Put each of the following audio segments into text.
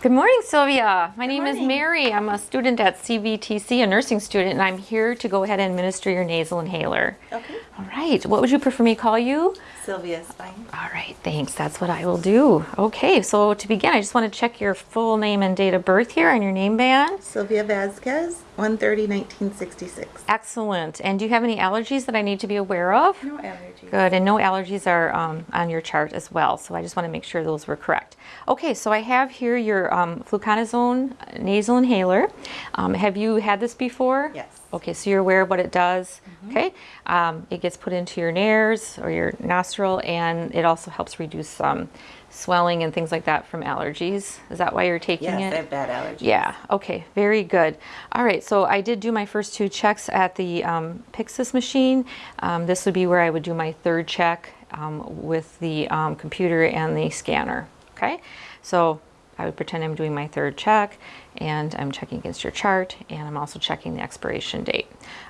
Good morning, Sylvia. My name is. Mary. I'm a student at CVTC, a nursing student, and I'm here to go ahead and administer your nasal inhaler. Okay. All right, what would you prefer me call you? Sylvia's fine. All right, thanks. That's what I will do. Okay, so to begin, I just want to check your full name and date of birth here on your name band. Sylvia Vasquez, 130 1966. Excellent. And do you have any allergies that I need to be aware of? No allergies. Good, and no allergies are um, on your chart as well, so I just want to make sure those were correct. Okay, so I have here your um, fluticasone nasal inhaler. Um, have you had this before? Yes. Okay, so you're aware of what it does. Okay, um, it gets put into your nares or your nostril, and it also helps reduce um, swelling and things like that from allergies. Is that why you're taking Yes, it? I have bad allergies. Yeah, okay, very good. All right, so I did do my first two checks at the um, Pyxis machine. Um, this would be where I would do my third check um, with the um, computer and the scanner, okay? So I would pretend I'm doing my third check and I'm checking against your chart and I'm also checking the expiration date.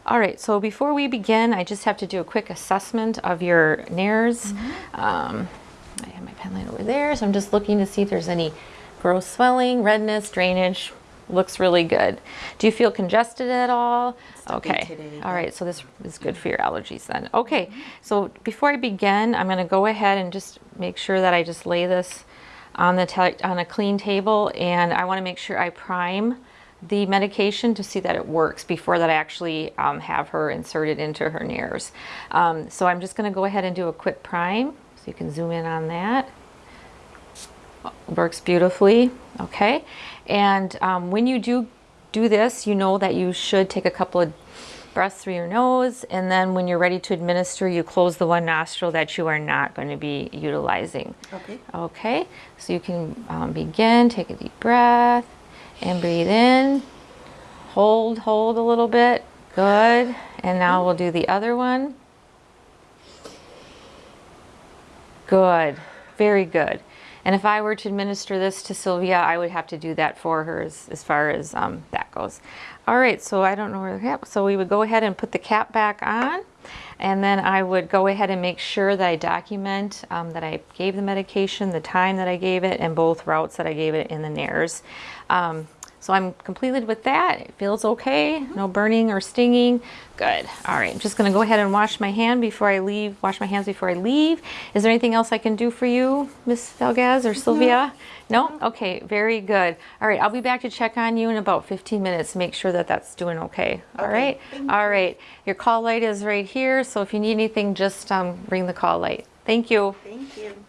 All right, so before we begin, I just have to do a quick assessment of your nares. Um, I have my pen light over there, so I'm just looking to see if there's any gross swelling, redness, drainage. Looks really good. Do you feel congested at all? Okay. today, All right, so this is good for your allergies then. Okay, so before I begin, I'm going to go ahead and just make sure that I just lay this on the on a clean table, and I want to make sure I prime the medication to see that it works before that I actually um, have her inserted into her nares. Um, so I'm just going to go ahead and do a quick prime, so you can zoom in on that works beautifully okay? And um, when you do do this you know that you should take a couple of breaths through your nose and then when you're ready to administer you close the one nostril that you are not going to be utilizing. Okay. okay? So you can um, begin take a deep breath and breathe in. Hold hold a little bit. Good. And now we'll do the other one. Good, very good. And if I were to administer this to Sylvia, I would have to do that for her as, as far as um, that goes. All right, so I don't know where the cap, so we would go ahead and put the cap back on. And then I would go ahead and make sure that I document um, that I gave the medication, the time that I gave it, and both routes that I gave it in the NARES. Um, so I'm completed with that. It feels okay. No burning or stinging. Good. All right. I'm just going to go ahead and wash my hand before I leave. Wash my hands before I leave. Is there anything else I can do for you, Miss Valgaz or Sylvia? No? Okay. Very good. All right. I'll be back to check on you in about 15 minutes to make sure that that's doing okay. All okay. right. All right. Your call light is right here. So if you need anything, just um, ring the call light. Thank you. Thank you.